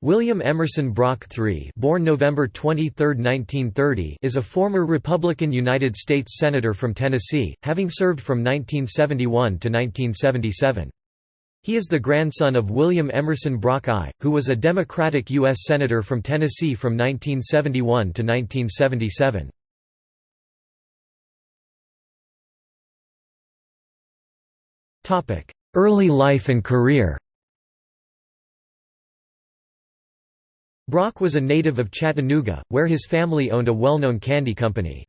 William Emerson Brock III born November 23, 1930, is a former Republican United States Senator from Tennessee, having served from 1971 to 1977. He is the grandson of William Emerson Brock I, who was a Democratic U.S. Senator from Tennessee from 1971 to 1977. Early life and career Brock was a native of Chattanooga, where his family owned a well-known candy company.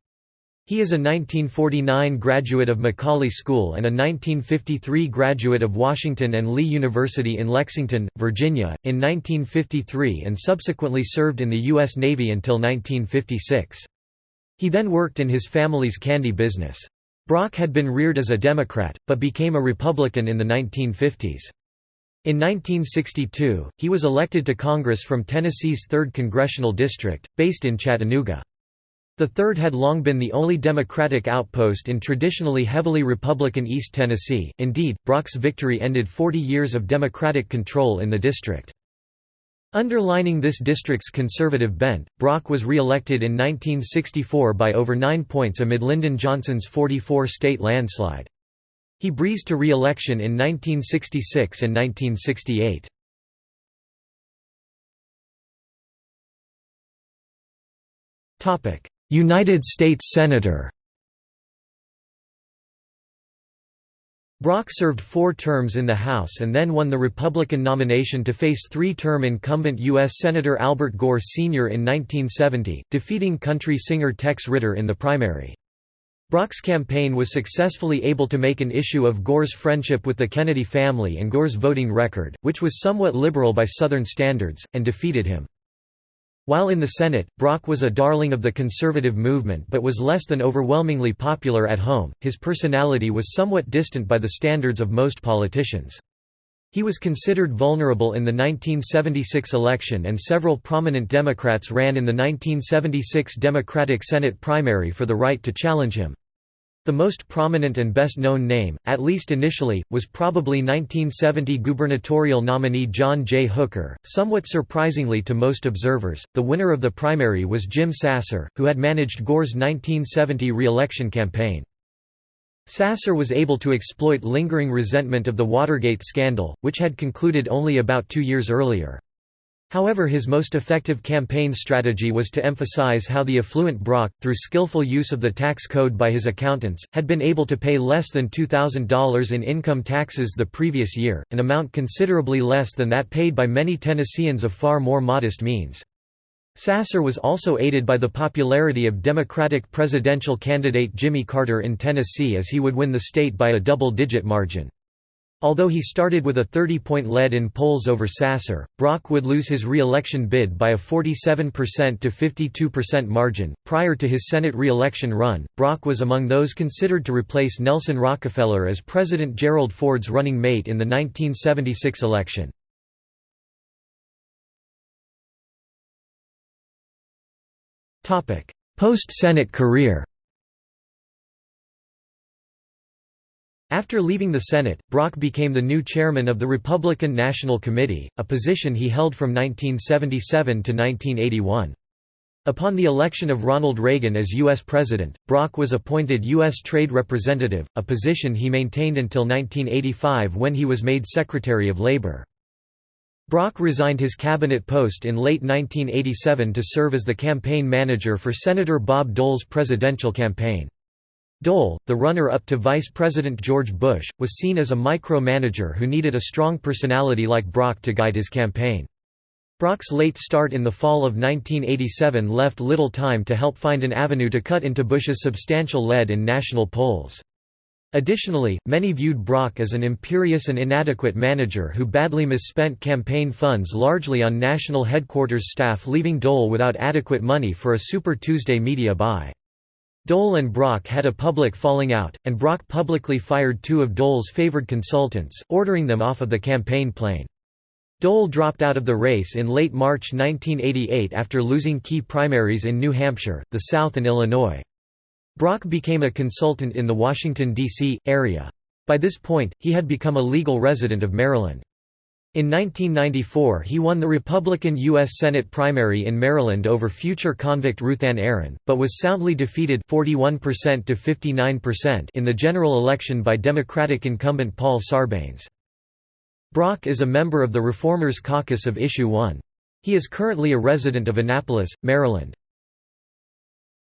He is a 1949 graduate of McCallie School and a 1953 graduate of Washington and Lee University in Lexington, Virginia, in 1953 and subsequently served in the U.S. Navy until 1956. He then worked in his family's candy business. Brock had been reared as a Democrat, but became a Republican in the 1950s. In 1962, he was elected to Congress from Tennessee's 3rd Congressional District, based in Chattanooga. The 3rd had long been the only Democratic outpost in traditionally heavily Republican East Tennessee, indeed, Brock's victory ended 40 years of Democratic control in the district. Underlining this district's conservative bent, Brock was re-elected in 1964 by over nine points amid Lyndon Johnson's 44-state landslide. He breezed to re-election in 1966 and 1968. United States Senator Brock served four terms in the House and then won the Republican nomination to face three-term incumbent U.S. Senator Albert Gore Sr. in 1970, defeating country singer Tex Ritter in the primary. Brock's campaign was successfully able to make an issue of Gore's friendship with the Kennedy family and Gore's voting record, which was somewhat liberal by Southern standards, and defeated him. While in the Senate, Brock was a darling of the conservative movement but was less than overwhelmingly popular at home, his personality was somewhat distant by the standards of most politicians. He was considered vulnerable in the 1976 election and several prominent Democrats ran in the 1976 Democratic Senate primary for the right to challenge him. The most prominent and best-known name, at least initially, was probably 1970 gubernatorial nominee John J. Hooker. Somewhat surprisingly to most observers, the winner of the primary was Jim Sasser, who had managed Gore's 1970 re-election campaign. Sasser was able to exploit lingering resentment of the Watergate scandal, which had concluded only about two years earlier. However his most effective campaign strategy was to emphasize how the affluent Brock, through skillful use of the tax code by his accountants, had been able to pay less than $2,000 in income taxes the previous year, an amount considerably less than that paid by many Tennesseans of far more modest means. Sasser was also aided by the popularity of Democratic presidential candidate Jimmy Carter in Tennessee as he would win the state by a double-digit margin. Although he started with a 30-point lead in polls over Sasser, Brock would lose his re-election bid by a 47% to 52% margin. Prior to his Senate re-election run, Brock was among those considered to replace Nelson Rockefeller as President Gerald Ford's running mate in the 1976 election. Post-Senate career After leaving the Senate, Brock became the new chairman of the Republican National Committee, a position he held from 1977 to 1981. Upon the election of Ronald Reagan as U.S. President, Brock was appointed U.S. Trade Representative, a position he maintained until 1985 when he was made Secretary of Labor. Brock resigned his cabinet post in late 1987 to serve as the campaign manager for Senator Bob Dole's presidential campaign. Dole, the runner-up to Vice President George Bush, was seen as a micromanager who needed a strong personality like Brock to guide his campaign. Brock's late start in the fall of 1987 left little time to help find an avenue to cut into Bush's substantial lead in national polls. Additionally, many viewed Brock as an imperious and inadequate manager who badly misspent campaign funds largely on national headquarters staff leaving Dole without adequate money for a Super Tuesday media buy. Dole and Brock had a public falling out, and Brock publicly fired two of Dole's favored consultants, ordering them off of the campaign plane. Dole dropped out of the race in late March 1988 after losing key primaries in New Hampshire, the South and Illinois. Brock became a consultant in the Washington, D.C., area. By this point, he had become a legal resident of Maryland. In 1994 he won the Republican U.S. Senate primary in Maryland over future convict Ruthann Aron, but was soundly defeated 41% to 59% in the general election by Democratic incumbent Paul Sarbanes. Brock is a member of the Reformers Caucus of Issue 1. He is currently a resident of Annapolis, Maryland.